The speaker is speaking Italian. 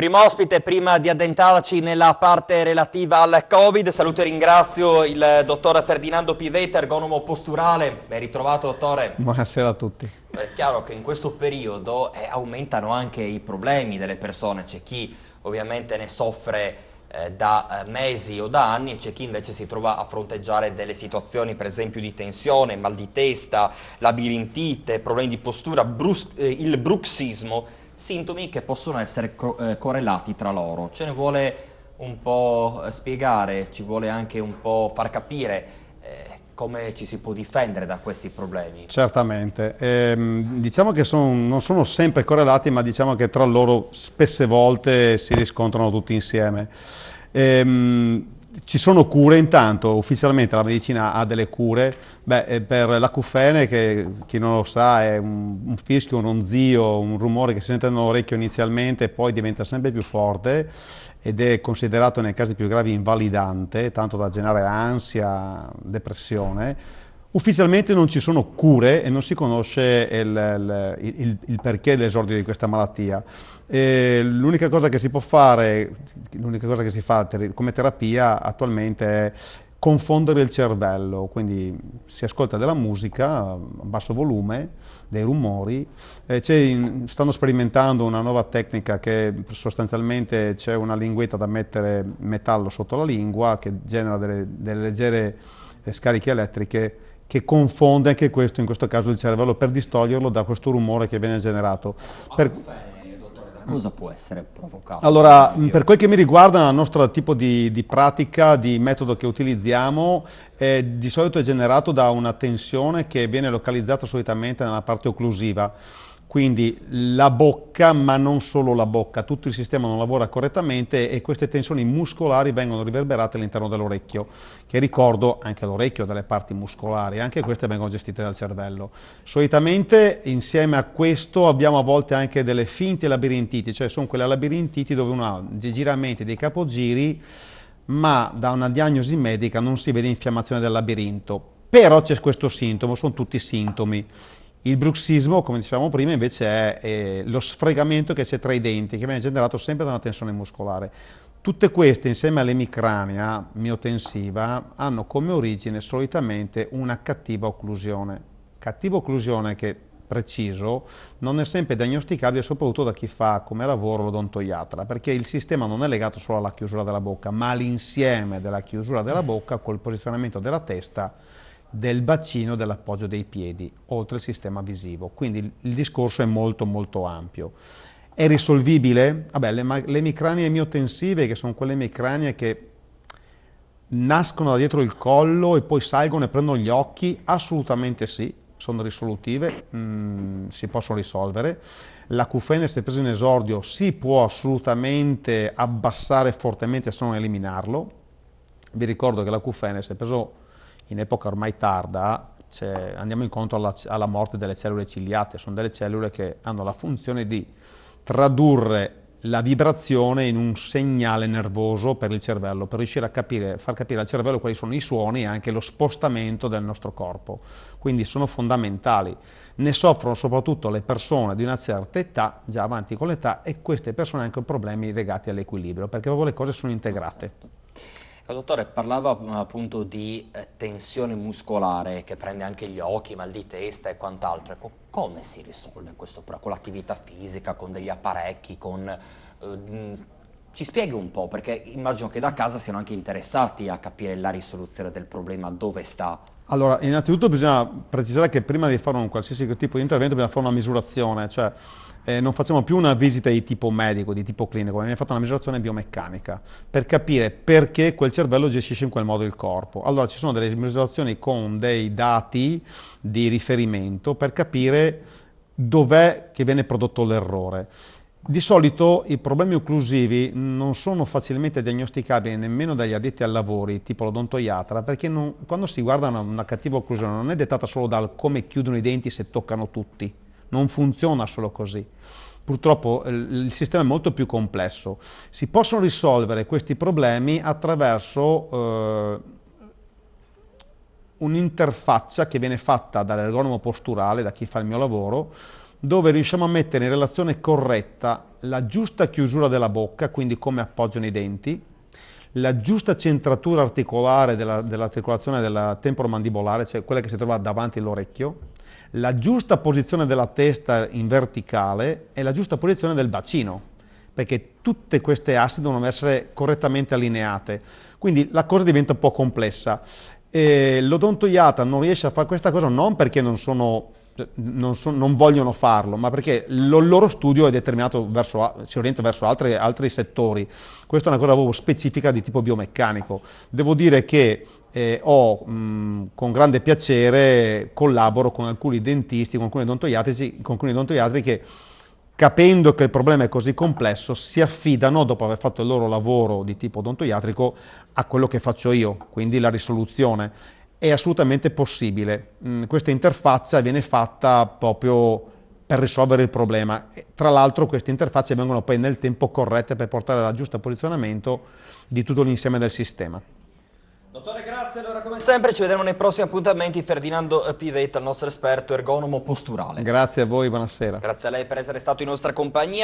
Primo ospite, prima di addentrarci nella parte relativa al Covid, saluto e ringrazio il dottor Ferdinando Pivetta, ergonomo posturale. Ben ritrovato, dottore. Buonasera a tutti. È chiaro che in questo periodo eh, aumentano anche i problemi delle persone, c'è chi ovviamente ne soffre eh, da eh, mesi o da anni e c'è chi invece si trova a fronteggiare delle situazioni per esempio di tensione, mal di testa, labirintite, problemi di postura, eh, il bruxismo sintomi che possono essere eh, correlati tra loro. Ce ne vuole un po' eh, spiegare, ci vuole anche un po' far capire eh, come ci si può difendere da questi problemi. Certamente, ehm, diciamo che son, non sono sempre correlati ma diciamo che tra loro spesse volte si riscontrano tutti insieme. Ehm, ci sono cure intanto, ufficialmente la medicina ha delle cure, Beh, eh, per l'acufene che chi non lo sa è un, un, fischio, un ronzio, un rumore che si sente nell'orecchio inizialmente e poi diventa sempre più forte ed è considerato nei casi più gravi invalidante, tanto da generare ansia, depressione. Ufficialmente non ci sono cure e non si conosce il, il, il, perché dell'esordio di questa malattia. L'unica cosa che si può fare, l'unica cosa che si fa come terapia attualmente è confondere il cervello, quindi si ascolta della musica a basso volume, dei rumori, eh, stanno sperimentando una nuova tecnica che sostanzialmente c'è una linguetta da mettere metallo sotto la lingua che genera delle, delle leggere eh, scariche elettriche che confonde anche questo, in questo caso il cervello, per distoglierlo da questo rumore che viene generato. Per... Cosa può essere provocato? Allora, per quel che mi riguarda, il nostro tipo di, di pratica, di metodo che utilizziamo, eh, di solito è generato da una tensione che viene localizzata solitamente nella parte occlusiva quindi la bocca, ma non solo la bocca, tutto il sistema non lavora correttamente e queste tensioni muscolari vengono riverberate all'interno dell'orecchio, che ricordo anche l'orecchio delle parti muscolari, anche queste vengono gestite dal cervello. Solitamente insieme a questo abbiamo a volte anche delle finte labirintiti, cioè sono quelle labirintiti dove uno ha dei giramenti, dei capogiri, ma da una diagnosi medica non si vede infiammazione del labirinto. Però c'è questo sintomo, sono tutti sintomi. Il bruxismo, come dicevamo prima, invece è eh, lo sfregamento che c'è tra i denti, che viene generato sempre da una tensione muscolare. Tutte queste, insieme all'emicrania miotensiva, hanno come origine solitamente una cattiva occlusione. Cattiva occlusione che, preciso, non è sempre diagnosticabile soprattutto da chi fa come lavoro l'odontoiatra, perché il sistema non è legato solo alla chiusura della bocca, ma all'insieme della chiusura della bocca col posizionamento della testa del bacino dell'appoggio dei piedi, oltre il sistema visivo. Quindi il, discorso è molto molto ampio. È risolvibile? Vabbè, le, le emicranie miotensive, che sono quelle emicranie che nascono da dietro il collo e poi salgono e prendono gli occhi, assolutamente sì, sono risolutive, mh, mm, si possono risolvere. L'acufene, se preso in esordio, si può assolutamente abbassare fortemente se non eliminarlo. Vi ricordo che l'acufene, se preso in epoca ormai tarda andiamo incontro alla, alla, morte delle cellule ciliate, sono delle cellule che hanno la funzione di tradurre la vibrazione in un segnale nervoso per il cervello, per riuscire a capire, far capire al cervello quali sono i suoni e anche lo spostamento del nostro corpo. Quindi sono fondamentali. Ne soffrono soprattutto le persone di una certa età, già avanti con l'età, e queste persone hanno anche problemi legati all'equilibrio, perché proprio le cose sono integrate. Dottore, parlava appunto di eh, tensione muscolare che prende anche gli occhi, mal di testa e quant'altro. Ecco, come si risolve questo con l'attività fisica, con degli apparecchi, con... Eh, ci spieghi un po', perché immagino che da casa siano anche interessati a capire la risoluzione del problema, dove sta. Allora, innanzitutto bisogna precisare che prima di fare un qualsiasi tipo di intervento bisogna fare una misurazione, cioè eh, non facciamo più una visita di tipo medico, di tipo clinico, ma abbiamo fatto una misurazione biomeccanica per capire perché quel cervello gestisce in quel modo il corpo. Allora ci sono delle misurazioni con dei dati di riferimento per capire dov'è che viene prodotto l'errore. Di solito i problemi occlusivi non sono facilmente diagnosticabili nemmeno dagli addetti ai lavori, tipo l'odontoiatra, perché non, quando si guarda una, una cattiva occlusione non è dettata solo dal come chiudono i denti se toccano tutti, non funziona solo così. Purtroppo eh, il sistema è molto più complesso. Si possono risolvere questi problemi attraverso eh, un'interfaccia che viene fatta dall'ergonomo posturale, da chi fa il mio lavoro, dove riusciamo a mettere in relazione corretta la giusta chiusura della bocca, quindi come appoggiano i denti, la giusta centratura articolare dell'articolazione della, della temporomandibolare, cioè quella che si trova davanti all'orecchio, la giusta posizione della testa in verticale e la giusta posizione del bacino, perché tutte queste assi devono essere correttamente allineate. Quindi la cosa diventa un po' complessa. L'odontoiatra non riesce a fare questa cosa non perché non, sono, non, so, non vogliono farlo, ma perché il loro studio è determinato verso, si orienta verso altri, altri settori. Questa è una cosa proprio specifica di tipo biomeccanico. Devo dire che eh, ho mh, con grande piacere collaboro con alcuni dentisti, con alcuni odontoiatrici, con alcuni odontoiatri che capendo che il problema è così complesso si affidano dopo aver fatto il loro lavoro di tipo odontoiatrico a quello che faccio io, quindi la risoluzione. È assolutamente possibile. Mh, questa interfaccia viene fatta proprio per risolvere il problema. Tra l'altro queste interfacce vengono poi nel tempo corrette per portare al giusto posizionamento di tutto l'insieme del sistema. Dottore, grazie. Allora, come sempre, ci vedremo nei prossimi appuntamenti. Ferdinando Pivetta, il nostro esperto ergonomo posturale. Grazie a voi, buonasera. Grazie a lei per essere stato in nostra compagnia.